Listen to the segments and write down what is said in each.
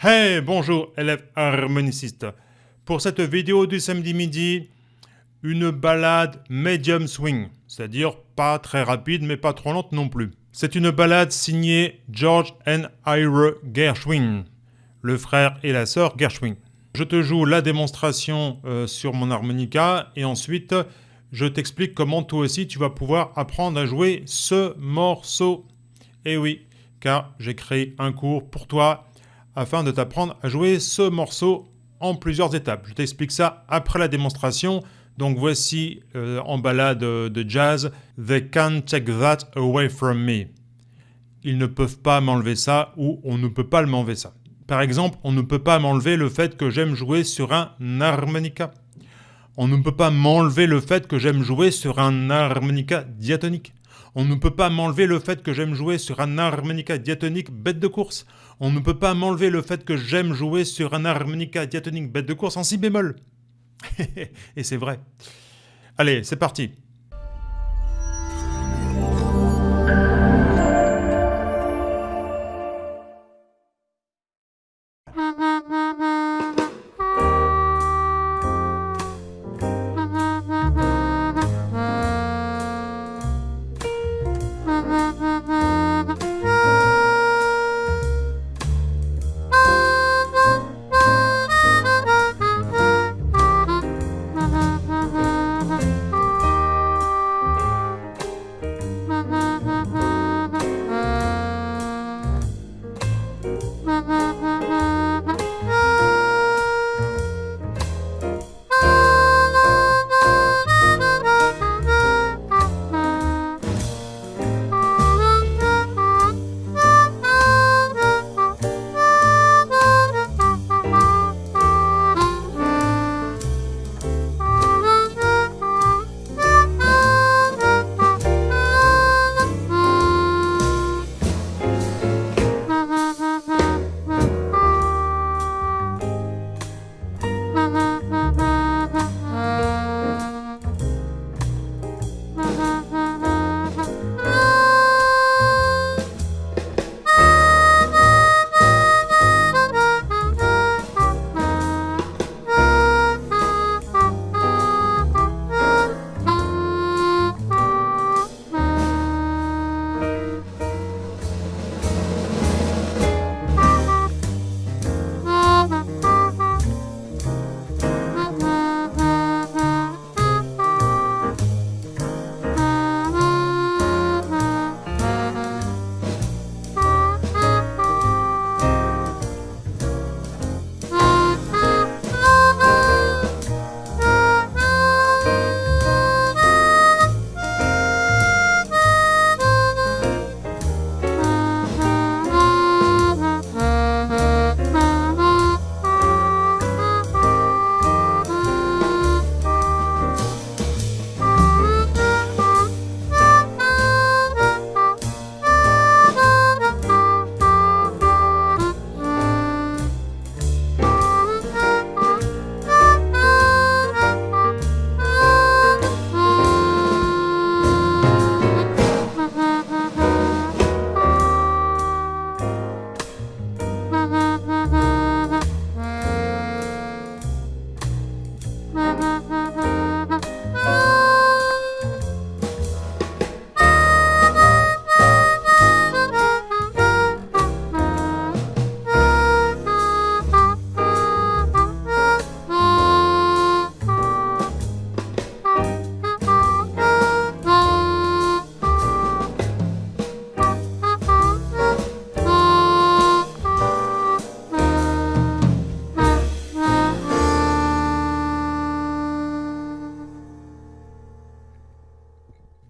Hey, bonjour élèves harmonicistes. Pour cette vidéo du samedi midi, une balade medium swing, c'est-à-dire pas très rapide mais pas trop lente non plus. C'est une balade signée George and Ira Gershwin, le frère et la sœur Gershwin. Je te joue la démonstration euh, sur mon harmonica et ensuite je t'explique comment toi aussi tu vas pouvoir apprendre à jouer ce morceau. Et oui, car j'ai créé un cours pour toi afin de t'apprendre à jouer ce morceau en plusieurs étapes. Je t'explique ça après la démonstration. Donc voici euh, en balade de jazz They can't take that away from me. Ils ne peuvent pas m'enlever ça ou on ne peut pas m'enlever ça. Par exemple, on ne peut pas m'enlever le fait que j'aime jouer sur un harmonica. On ne peut pas m'enlever le fait que j'aime jouer sur un harmonica diatonique. On ne peut pas m'enlever le fait que j'aime jouer sur un harmonica diatonique bête de course. On ne peut pas m'enlever le fait que j'aime jouer sur un harmonica diatonique bête de course en si bémol. Et c'est vrai. Allez, c'est parti.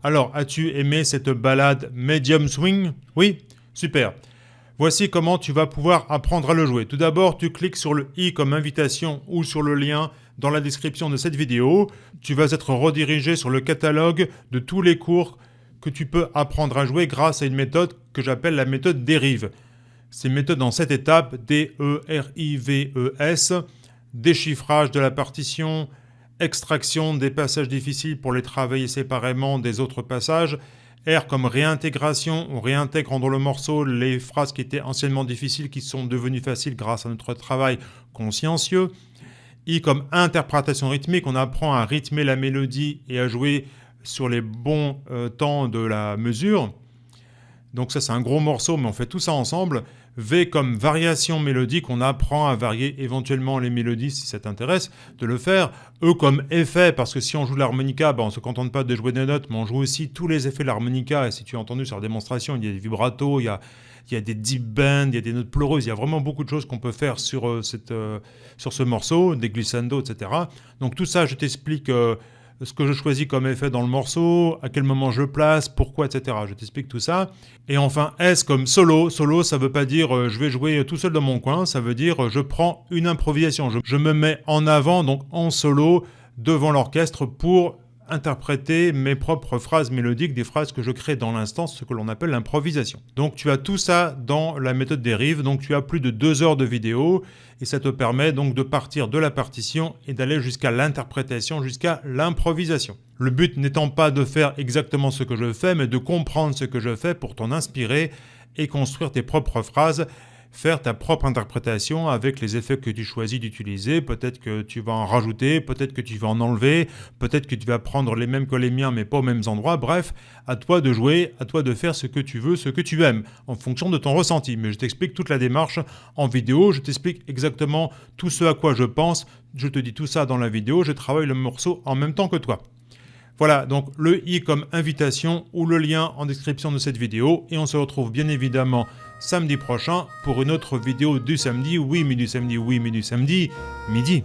Alors, as-tu aimé cette balade medium swing? Oui Super. Voici comment tu vas pouvoir apprendre à le jouer. Tout d'abord, tu cliques sur le i comme invitation ou sur le lien dans la description de cette vidéo. Tu vas être redirigé sur le catalogue de tous les cours que tu peux apprendre à jouer grâce à une méthode que j'appelle la méthode dérive. C'est une méthode en 7 étapes, D-E-R-I-V-E-S, déchiffrage de la partition, extraction des passages difficiles pour les travailler séparément des autres passages, R comme réintégration, on réintègre dans le morceau les phrases qui étaient anciennement difficiles, qui sont devenues faciles grâce à notre travail consciencieux. I comme interprétation rythmique, on apprend à rythmer la mélodie et à jouer sur les bons euh, temps de la mesure. Donc ça c'est un gros morceau, mais on fait tout ça ensemble. V comme variation mélodique, on apprend à varier éventuellement les mélodies si ça t'intéresse de le faire. E comme effet, parce que si on joue l'harmonica, ben on ne se contente pas de jouer des notes, mais on joue aussi tous les effets de l'harmonica. Et si tu as entendu sur la démonstration, il y a des vibratos, il y a, il y a des deep bends, il y a des notes pleureuses, il y a vraiment beaucoup de choses qu'on peut faire sur, euh, cette, euh, sur ce morceau, des glissando, etc. Donc tout ça, je t'explique... Euh, ce que je choisis comme effet dans le morceau, à quel moment je place, pourquoi, etc. Je t'explique tout ça. Et enfin, S comme solo. Solo, ça veut pas dire euh, je vais jouer tout seul dans mon coin, ça veut dire euh, je prends une improvisation. Je, je me mets en avant, donc en solo, devant l'orchestre pour interpréter mes propres phrases mélodiques, des phrases que je crée dans l'instant, ce que l'on appelle l'improvisation. Donc tu as tout ça dans la méthode dérive, donc tu as plus de deux heures de vidéo, et ça te permet donc de partir de la partition et d'aller jusqu'à l'interprétation, jusqu'à l'improvisation. Le but n'étant pas de faire exactement ce que je fais, mais de comprendre ce que je fais pour t'en inspirer et construire tes propres phrases faire ta propre interprétation avec les effets que tu choisis d'utiliser. Peut-être que tu vas en rajouter, peut-être que tu vas en enlever, peut-être que tu vas prendre les mêmes que les miens mais pas aux mêmes endroits. Bref, à toi de jouer, à toi de faire ce que tu veux, ce que tu aimes, en fonction de ton ressenti. Mais je t'explique toute la démarche en vidéo, je t'explique exactement tout ce à quoi je pense, je te dis tout ça dans la vidéo, je travaille le morceau en même temps que toi. Voilà, donc le i comme invitation ou le lien en description de cette vidéo. Et on se retrouve bien évidemment samedi prochain pour une autre vidéo du samedi. Oui, mais du samedi, oui, mais du samedi, midi.